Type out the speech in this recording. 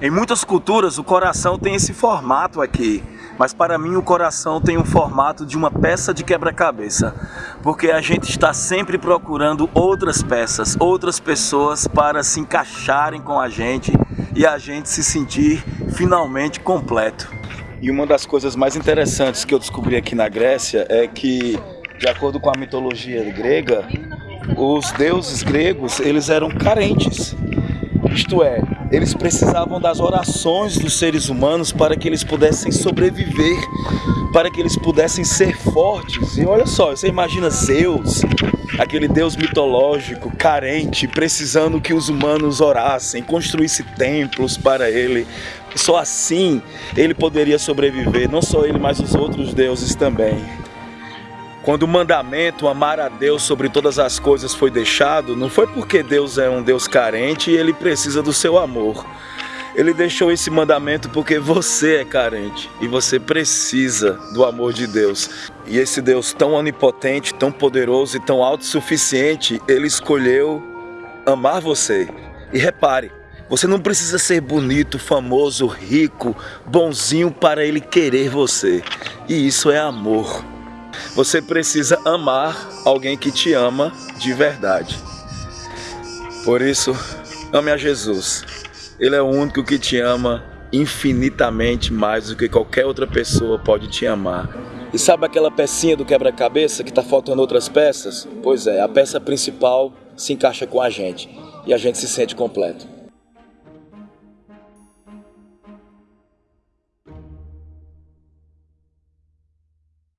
Em muitas culturas o coração tem esse formato aqui, mas para mim o coração tem um formato de uma peça de quebra-cabeça, porque a gente está sempre procurando outras peças, outras pessoas para se encaixarem com a gente e a gente se sentir finalmente completo. E uma das coisas mais interessantes que eu descobri aqui na Grécia é que, de acordo com a mitologia grega, os deuses gregos eles eram carentes. Isto é, eles precisavam das orações dos seres humanos para que eles pudessem sobreviver, para que eles pudessem ser fortes. E olha só, você imagina Zeus, aquele deus mitológico, carente, precisando que os humanos orassem, construíssem templos para ele. Só assim ele poderia sobreviver, não só ele, mas os outros deuses também. Quando o mandamento amar a Deus sobre todas as coisas foi deixado, não foi porque Deus é um Deus carente e ele precisa do seu amor. Ele deixou esse mandamento porque você é carente e você precisa do amor de Deus. E esse Deus tão onipotente, tão poderoso e tão autossuficiente, ele escolheu amar você. E repare, você não precisa ser bonito, famoso, rico, bonzinho para ele querer você. E isso é amor. Você precisa amar alguém que te ama de verdade. Por isso, ame a Jesus. Ele é o único que te ama infinitamente mais do que qualquer outra pessoa pode te amar. E sabe aquela pecinha do quebra-cabeça que está faltando outras peças? Pois é, a peça principal se encaixa com a gente e a gente se sente completo.